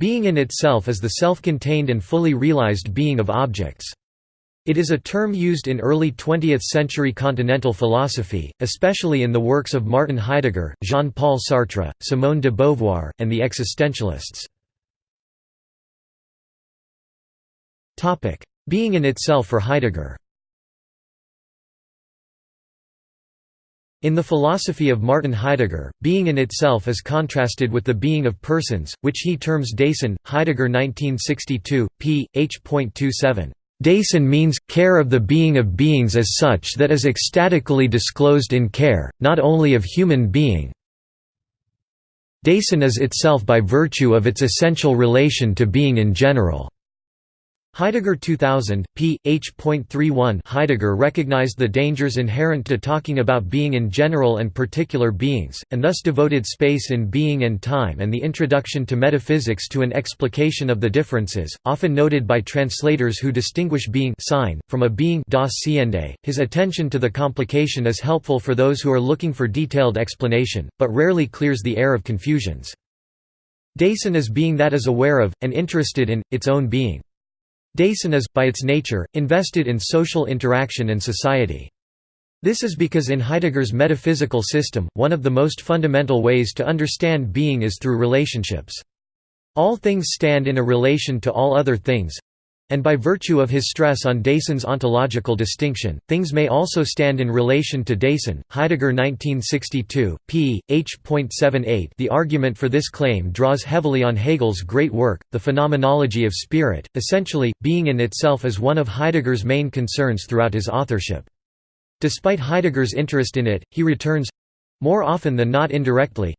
Being in itself is the self-contained and fully realized being of objects. It is a term used in early 20th-century continental philosophy, especially in the works of Martin Heidegger, Jean-Paul Sartre, Simone de Beauvoir, and the existentialists. Being in itself for Heidegger In the philosophy of Martin Heidegger, being in itself is contrasted with the being of persons, which he terms Dasein. Heidegger 1962, p. h.27. Dasein means, care of the being of beings as such that is ecstatically disclosed in care, not only of human being. Dasein is itself by virtue of its essential relation to being in general. Heidegger 2000, p. h.31 Heidegger recognized the dangers inherent to talking about being in general and particular beings, and thus devoted space in being and time and the introduction to metaphysics to an explication of the differences, often noted by translators who distinguish being Sein, from a being das. His attention to the complication is helpful for those who are looking for detailed explanation, but rarely clears the air of confusions. Dasein is being that is aware of, and interested in, its own being. Dasein is, by its nature, invested in social interaction and society. This is because in Heidegger's metaphysical system, one of the most fundamental ways to understand being is through relationships. All things stand in a relation to all other things, and by virtue of his stress on Dasein's ontological distinction, things may also stand in relation to Dasein. Heidegger 1962, p. h.78 The argument for this claim draws heavily on Hegel's great work, The Phenomenology of Spirit. Essentially, being in itself is one of Heidegger's main concerns throughout his authorship. Despite Heidegger's interest in it, he returns—more often than not indirectly,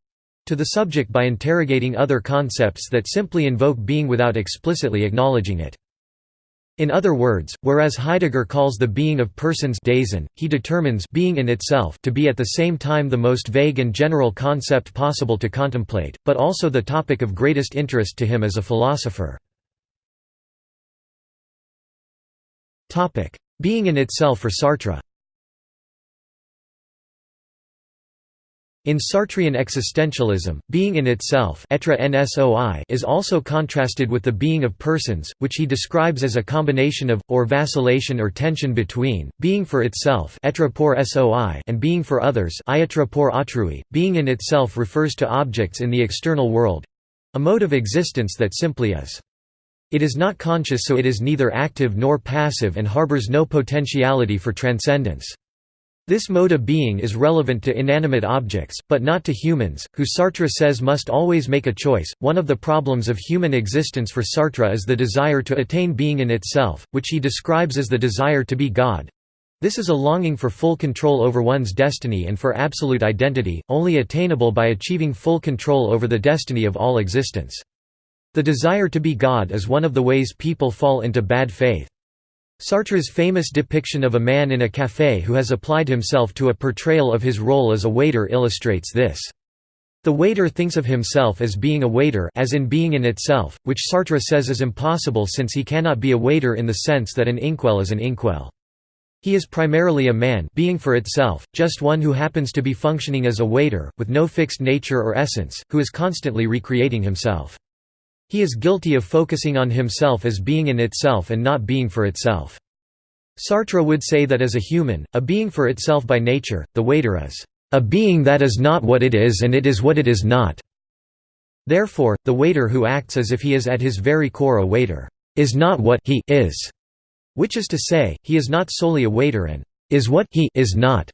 to the subject by interrogating other concepts that simply invoke being without explicitly acknowledging it. In other words, whereas Heidegger calls the being of persons Dasein, he determines being in itself to be at the same time the most vague and general concept possible to contemplate, but also the topic of greatest interest to him as a philosopher. Being in itself for Sartre In Sartrean existentialism, being in itself is also contrasted with the being of persons, which he describes as a combination of, or vacillation or tension between, being for itself and being for others Being in itself refers to objects in the external world—a mode of existence that simply is. It is not conscious so it is neither active nor passive and harbors no potentiality for transcendence. This mode of being is relevant to inanimate objects, but not to humans, who Sartre says must always make a choice. One of the problems of human existence for Sartre is the desire to attain being in itself, which he describes as the desire to be God. This is a longing for full control over one's destiny and for absolute identity, only attainable by achieving full control over the destiny of all existence. The desire to be God is one of the ways people fall into bad faith. Sartre's famous depiction of a man in a café who has applied himself to a portrayal of his role as a waiter illustrates this. The waiter thinks of himself as being a waiter as in being in itself, which Sartre says is impossible since he cannot be a waiter in the sense that an inkwell is an inkwell. He is primarily a man being for itself, just one who happens to be functioning as a waiter, with no fixed nature or essence, who is constantly recreating himself. He is guilty of focusing on himself as being in itself and not being for itself. Sartre would say that as a human, a being for itself by nature, the waiter is a being that is not what it is and it is what it is not. Therefore, the waiter who acts as if he is at his very core a waiter, is not what he is, which is to say, he is not solely a waiter and is what he is not,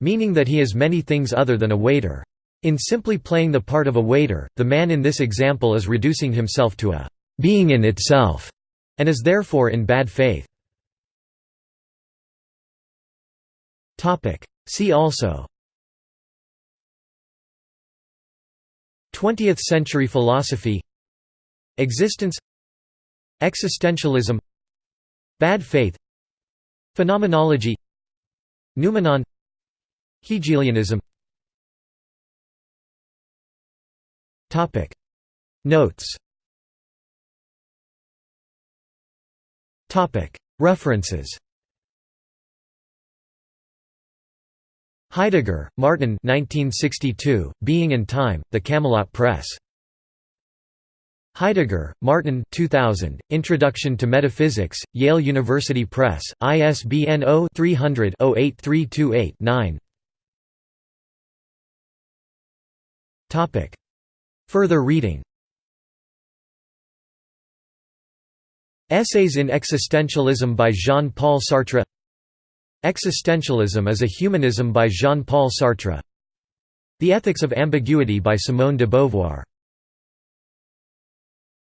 meaning that he is many things other than a waiter. In simply playing the part of a waiter, the man in this example is reducing himself to a being in itself, and is therefore in bad faith. See also. 20th century philosophy. Existence. Existentialism. Bad faith. Phenomenology. Noumenon. Hegelianism Topic. Notes. Topic. References. Heidegger, Martin 1962, Being and Time, The Camelot Press. Heidegger, Martin 2000, Introduction to Metaphysics, Yale University Press, ISBN 0-300-08328-9 Further reading. Essays in Existentialism by Jean-Paul Sartre. Existentialism is a Humanism by Jean-Paul Sartre. The Ethics of Ambiguity by Simone de Beauvoir